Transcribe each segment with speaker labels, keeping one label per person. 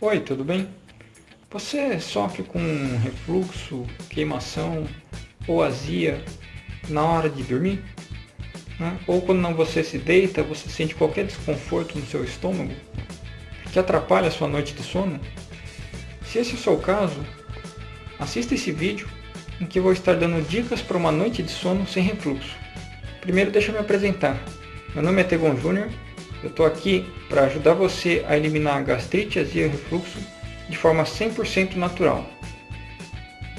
Speaker 1: Oi, tudo bem? Você sofre com refluxo, queimação ou azia na hora de dormir? Né? Ou quando você se deita, você sente qualquer desconforto no seu estômago que atrapalha a sua noite de sono? Se esse é o seu caso, assista esse vídeo em que vou estar dando dicas para uma noite de sono sem refluxo. Primeiro deixa eu me apresentar. Meu nome é Tegon Júnior eu estou aqui para ajudar você a eliminar a gastrite, azia e refluxo de forma 100% natural.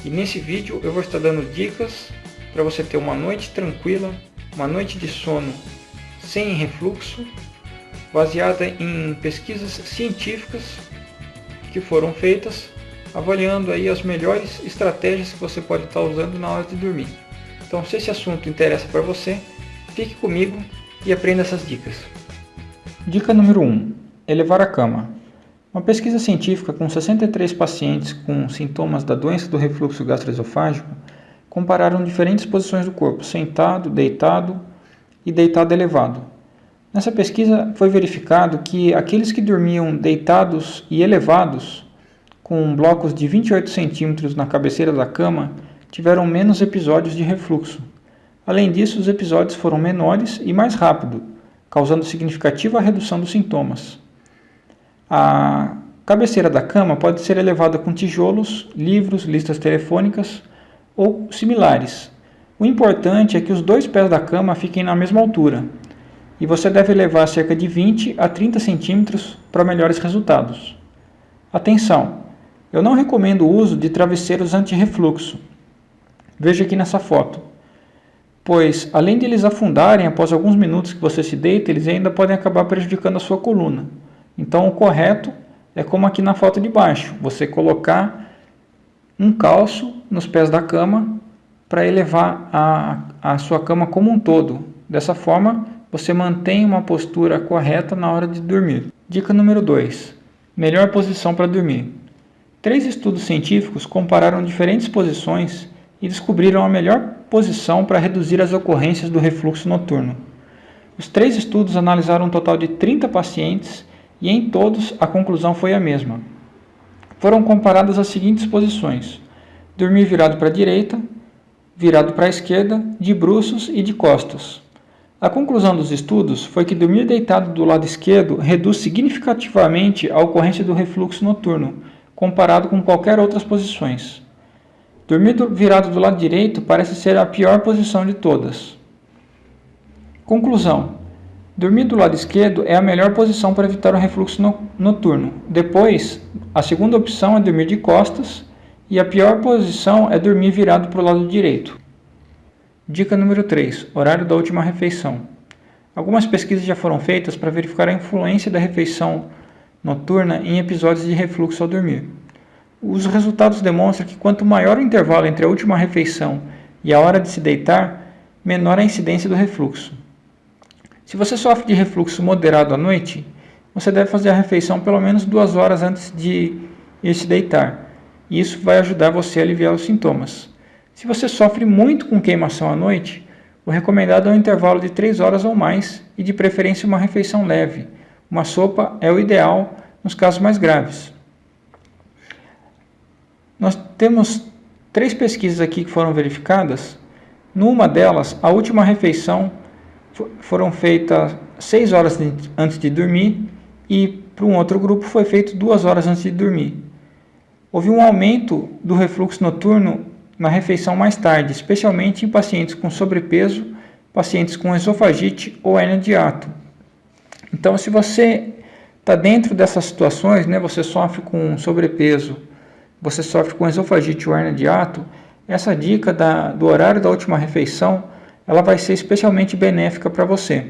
Speaker 1: E nesse vídeo eu vou estar dando dicas para você ter uma noite tranquila, uma noite de sono sem refluxo, baseada em pesquisas científicas que foram feitas, avaliando aí as melhores estratégias que você pode estar usando na hora de dormir. Então se esse assunto interessa para você, fique comigo e aprenda essas dicas. Dica número 1. Elevar a cama. Uma pesquisa científica com 63 pacientes com sintomas da doença do refluxo gastroesofágico compararam diferentes posições do corpo, sentado, deitado e deitado elevado. Nessa pesquisa foi verificado que aqueles que dormiam deitados e elevados, com blocos de 28 centímetros na cabeceira da cama, tiveram menos episódios de refluxo. Além disso, os episódios foram menores e mais rápidos, causando significativa redução dos sintomas. A cabeceira da cama pode ser elevada com tijolos, livros, listas telefônicas ou similares. O importante é que os dois pés da cama fiquem na mesma altura e você deve levar cerca de 20 a 30 centímetros para melhores resultados. Atenção! Eu não recomendo o uso de travesseiros anti-refluxo. Veja aqui nessa foto pois além de eles afundarem após alguns minutos que você se deita, eles ainda podem acabar prejudicando a sua coluna. Então o correto é como aqui na foto de baixo, você colocar um calço nos pés da cama para elevar a, a sua cama como um todo. Dessa forma, você mantém uma postura correta na hora de dormir. Dica número 2. Melhor posição para dormir. Três estudos científicos compararam diferentes posições e descobriram a melhor posição para reduzir as ocorrências do refluxo noturno. Os três estudos analisaram um total de 30 pacientes e em todos a conclusão foi a mesma. Foram comparadas as seguintes posições: dormir virado para a direita, virado para a esquerda, de bruços e de costas. A conclusão dos estudos foi que dormir deitado do lado esquerdo reduz significativamente a ocorrência do refluxo noturno, comparado com qualquer outras posições. Dormir virado do lado direito parece ser a pior posição de todas. Conclusão. Dormir do lado esquerdo é a melhor posição para evitar o refluxo no noturno. Depois, a segunda opção é dormir de costas e a pior posição é dormir virado para o lado direito. Dica número 3. Horário da última refeição. Algumas pesquisas já foram feitas para verificar a influência da refeição noturna em episódios de refluxo ao dormir. Os resultados demonstram que quanto maior o intervalo entre a última refeição e a hora de se deitar, menor a incidência do refluxo. Se você sofre de refluxo moderado à noite, você deve fazer a refeição pelo menos duas horas antes de ir se deitar. Isso vai ajudar você a aliviar os sintomas. Se você sofre muito com queimação à noite, o recomendado é um intervalo de 3 horas ou mais e de preferência uma refeição leve. Uma sopa é o ideal nos casos mais graves. Nós temos três pesquisas aqui que foram verificadas. Numa delas, a última refeição foram feitas 6 horas antes de dormir e para um outro grupo foi feito 2 horas antes de dormir. Houve um aumento do refluxo noturno na refeição mais tarde, especialmente em pacientes com sobrepeso, pacientes com esofagite ou hernia de ato. Então, se você está dentro dessas situações, né, você sofre com sobrepeso, você sofre com esofagite ou hernia de ato, essa dica da, do horário da última refeição, ela vai ser especialmente benéfica para você.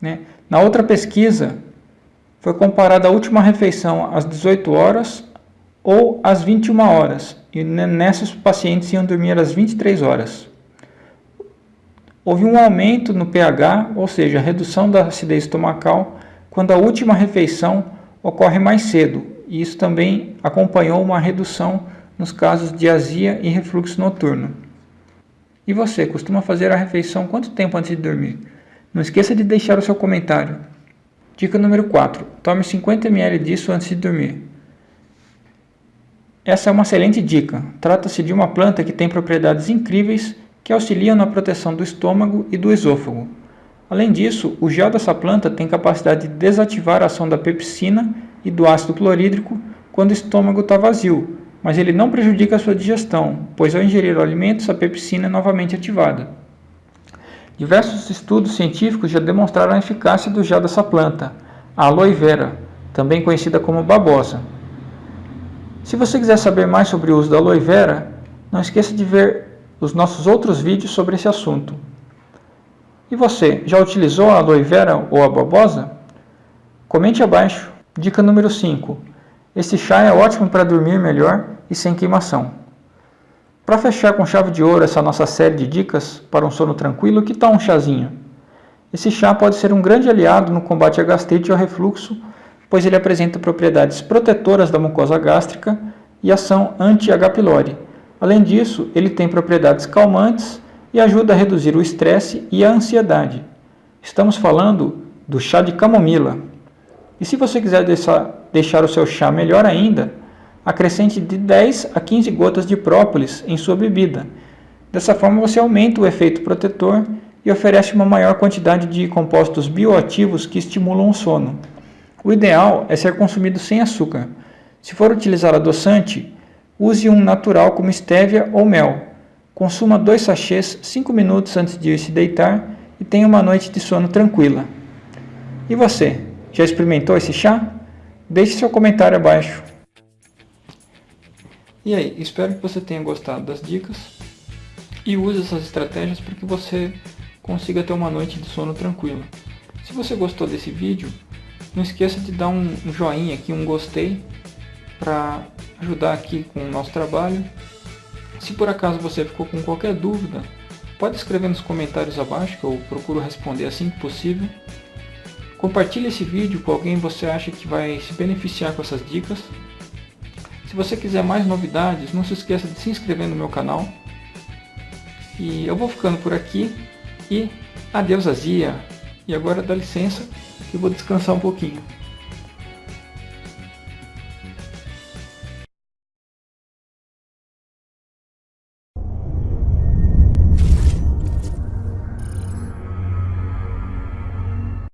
Speaker 1: Né? Na outra pesquisa, foi comparada a última refeição às 18 horas ou às 21 horas, e nessas pacientes iam dormir às 23 horas. Houve um aumento no pH, ou seja, redução da acidez estomacal, quando a última refeição ocorre mais cedo, e isso também acompanhou uma redução nos casos de azia e refluxo noturno. E você, costuma fazer a refeição quanto tempo antes de dormir? Não esqueça de deixar o seu comentário. Dica número 4. Tome 50 ml disso antes de dormir. Essa é uma excelente dica. Trata-se de uma planta que tem propriedades incríveis que auxiliam na proteção do estômago e do esôfago. Além disso, o gel dessa planta tem capacidade de desativar a ação da pepsina e do ácido clorídrico quando o estômago está vazio, mas ele não prejudica a sua digestão, pois ao ingerir o alimento, pepsina é novamente ativada. Diversos estudos científicos já demonstraram a eficácia do gel dessa planta, a aloe vera, também conhecida como babosa. Se você quiser saber mais sobre o uso da aloe vera, não esqueça de ver os nossos outros vídeos sobre esse assunto. E você, já utilizou a aloe vera ou a babosa? Comente abaixo. Dica número 5. Esse chá é ótimo para dormir melhor e sem queimação. Para fechar com chave de ouro essa nossa série de dicas para um sono tranquilo, que tal um chazinho? Esse chá pode ser um grande aliado no combate à gastrite ao refluxo, pois ele apresenta propriedades protetoras da mucosa gástrica e ação anti-H. pylori. Além disso, ele tem propriedades calmantes e ajuda a reduzir o estresse e a ansiedade. Estamos falando do chá de camomila. E se você quiser deixar, o seu chá melhor ainda, acrescente de 10 a 15 gotas de própolis em sua bebida. Dessa forma você aumenta o efeito protetor e oferece uma maior quantidade de compostos bioativos que estimulam o sono. O ideal é ser consumido sem açúcar. Se for utilizar adoçante, use um natural como estévia ou mel. Consuma dois sachês 5 minutos antes de ir se deitar e tenha uma noite de sono tranquila. E você, já experimentou esse chá? Deixe seu comentário abaixo. E aí, espero que você tenha gostado das dicas e use essas estratégias para que você consiga ter uma noite de sono tranquila. Se você gostou desse vídeo, não esqueça de dar um joinha aqui, um gostei, para ajudar aqui com o nosso trabalho. Se por acaso você ficou com qualquer dúvida, pode escrever nos comentários abaixo que eu procuro responder assim que possível. Compartilhe esse vídeo com alguém que você acha que vai se beneficiar com essas dicas. Se você quiser mais novidades, não se esqueça de se inscrever no meu canal. E eu vou ficando por aqui e adeus azia. E agora dá licença que eu vou descansar um pouquinho.